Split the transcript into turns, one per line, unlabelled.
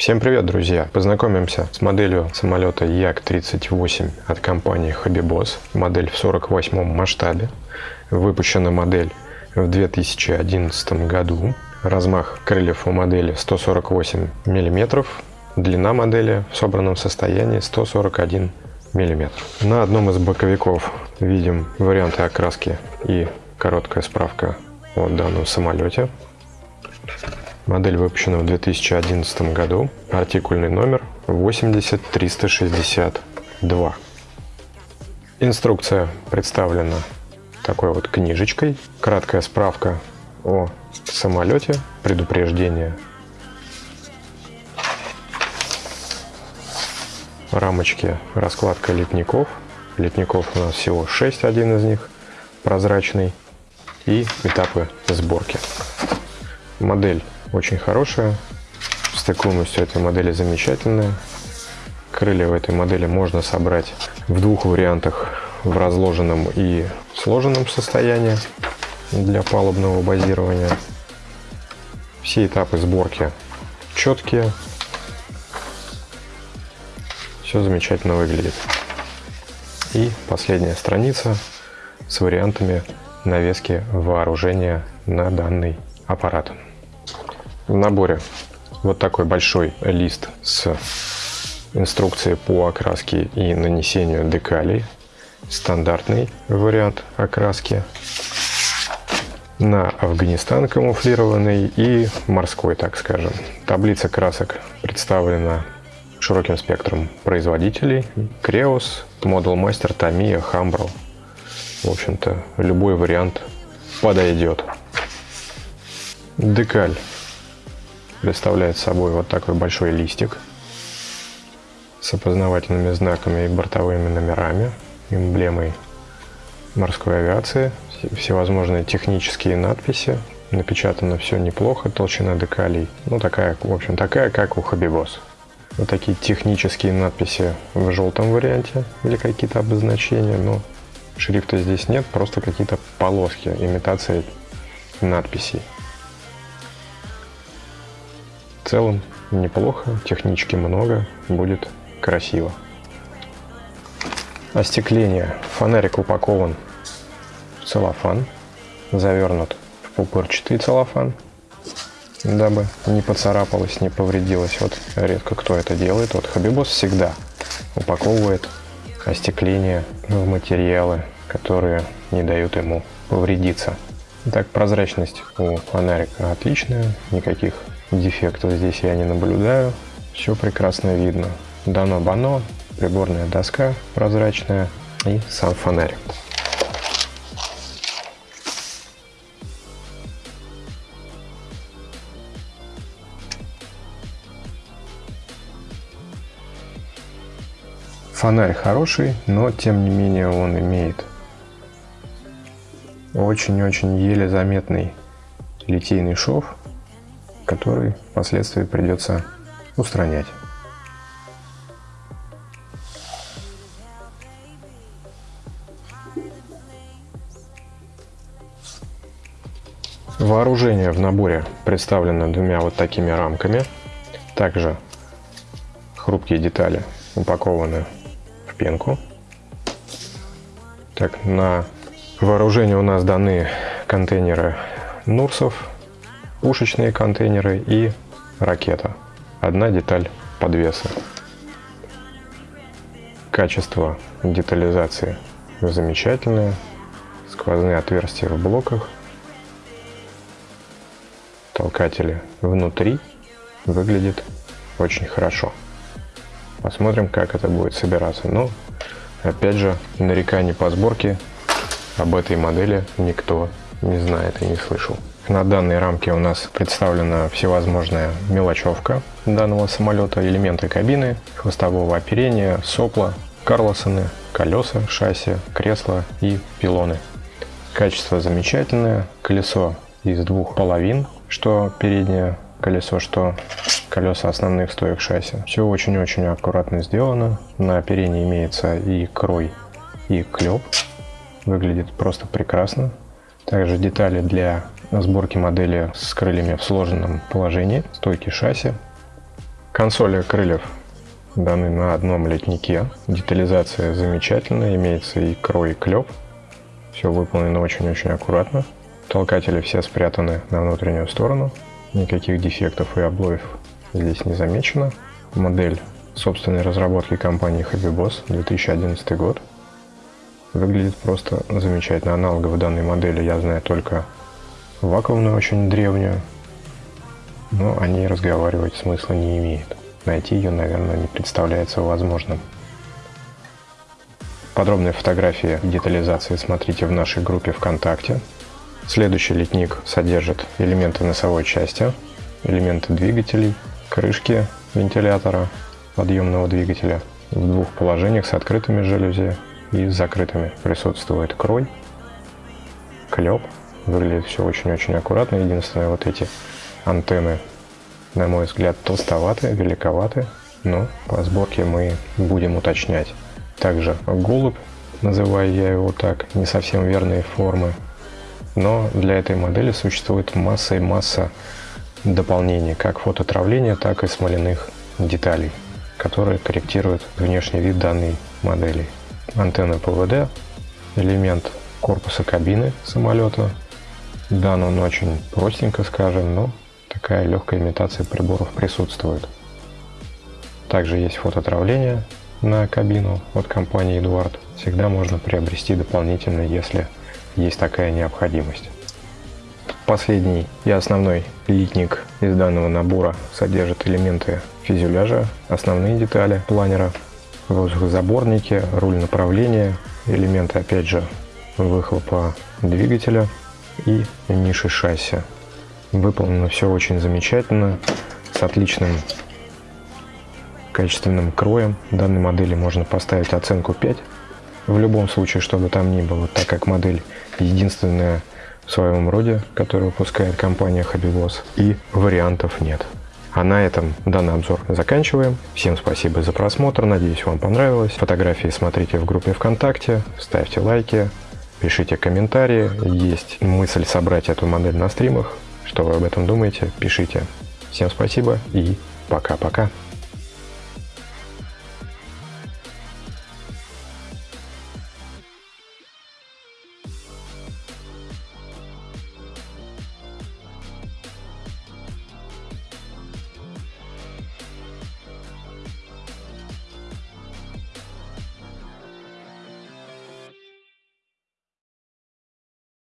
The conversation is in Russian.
Всем привет, друзья! Познакомимся с моделью самолета Як-38 от компании Habibos. Модель в 48 масштабе. Выпущена модель в 2011 году. Размах крыльев у модели 148 мм. Длина модели в собранном состоянии 141 мм. На одном из боковиков видим варианты окраски и короткая справка о данном самолете. Модель выпущена в 2011 году. Артикульный номер 80362. Инструкция представлена такой вот книжечкой. Краткая справка о самолете, предупреждение. Рамочки, раскладка литников. Литников у нас всего 6, один из них прозрачный. И этапы сборки. Модель очень хорошая. Стыкуемость у этой модели замечательная. Крылья в этой модели можно собрать в двух вариантах, в разложенном и сложенном состоянии для палубного базирования. Все этапы сборки четкие. Все замечательно выглядит. И последняя страница с вариантами навески вооружения на данный аппарат. В наборе вот такой большой лист с инструкцией по окраске и нанесению декалей. Стандартный вариант окраски на Афганистан камуфлированный и морской, так скажем. Таблица красок представлена широким спектром производителей. Creos, Model Master, Tamiya, Hambro. В общем-то, любой вариант подойдет. Декаль представляет собой вот такой большой листик с опознавательными знаками и бортовыми номерами, эмблемой морской авиации, всевозможные технические надписи. Напечатано все неплохо, толщина декалей, ну такая, в общем, такая, как у Хабибос. Вот такие технические надписи в желтом варианте или какие-то обозначения, но шрифта здесь нет, просто какие-то полоски, имитация надписей целом неплохо, технички много, будет красиво. Остекление. Фонарик упакован в целлофан, завернут в пупырчатый целлофан, дабы не поцарапалось, не повредилось. Вот редко кто это делает. Вот Хабибос всегда упаковывает остекление в материалы, которые не дают ему повредиться. Так, прозрачность у фонарика отличная, никаких Дефектов здесь я не наблюдаю. Все прекрасно видно. Дано-бано, приборная доска прозрачная и сам фонарь. Фонарь хороший, но тем не менее он имеет очень-очень еле заметный литейный шов, который впоследствии придется устранять. Вооружение в наборе представлено двумя вот такими рамками. Также хрупкие детали упакованы в пенку. Так, на вооружение у нас даны контейнеры Нурсов пушечные контейнеры и ракета. Одна деталь подвеса. Качество детализации замечательное. Сквозные отверстия в блоках. Толкатели внутри. Выглядит очень хорошо. Посмотрим, как это будет собираться. Но, опять же, нареканий по сборке об этой модели никто не знает и не слышал. На данной рамке у нас представлена всевозможная мелочевка данного самолета, элементы кабины, хвостового оперения, сопла, карлосоны, колеса, шасси, кресла и пилоны. Качество замечательное, колесо из двух половин, что переднее колесо, что колеса основных стоек шасси. Все очень-очень аккуратно сделано. На оперении имеется и крой, и клеп. Выглядит просто прекрасно. Также детали для сборки модели с крыльями в сложенном положении, стойки шасси, Консоли крыльев даны на одном летнике. Детализация замечательная, имеется и крой, и клеп. Все выполнено очень-очень аккуратно. Толкатели все спрятаны на внутреннюю сторону. Никаких дефектов и облоев здесь не замечено. Модель собственной разработки компании Happy 2011 год. Выглядит просто замечательно. Аналогов данной модели я знаю только вакуумную, очень древнюю. Но о ней разговаривать смысла не имеет. Найти ее, наверное, не представляется возможным. Подробные фотографии детализации смотрите в нашей группе ВКонтакте. Следующий литник содержит элементы носовой части, элементы двигателей, крышки вентилятора, подъемного двигателя в двух положениях с открытыми жалюзи и с закрытыми. Присутствует крой, клеп. Выглядит все очень-очень аккуратно. Единственное, вот эти антенны, на мой взгляд, толстоваты, великоваты. Но по сборке мы будем уточнять. Также голубь, называю я его так, не совсем верные формы. Но для этой модели существует масса и масса дополнений, как фототравления, так и смоляных деталей, которые корректируют внешний вид данной модели антенна ПВД, элемент корпуса кабины самолета. Дан он очень простенько, скажем, но такая легкая имитация приборов присутствует. Также есть фототравление на кабину от компании Эдуард. Всегда можно приобрести дополнительно, если есть такая необходимость. Последний и основной литник из данного набора содержит элементы фюзеляжа, основные детали планера, воздухозаборники, руль направления, элементы опять же выхлопа двигателя и ниши шасси. Выполнено все очень замечательно, с отличным качественным кроем. Данной модели можно поставить оценку 5. В любом случае, чтобы там ни было, так как модель единственная в своем роде, которую выпускает компания Hobbyboss, и вариантов нет. А на этом данный обзор заканчиваем. Всем спасибо за просмотр, надеюсь вам понравилось. Фотографии смотрите в группе ВКонтакте, ставьте лайки, пишите комментарии. Есть мысль собрать эту модель на стримах. Что вы об этом думаете, пишите. Всем спасибо и пока-пока.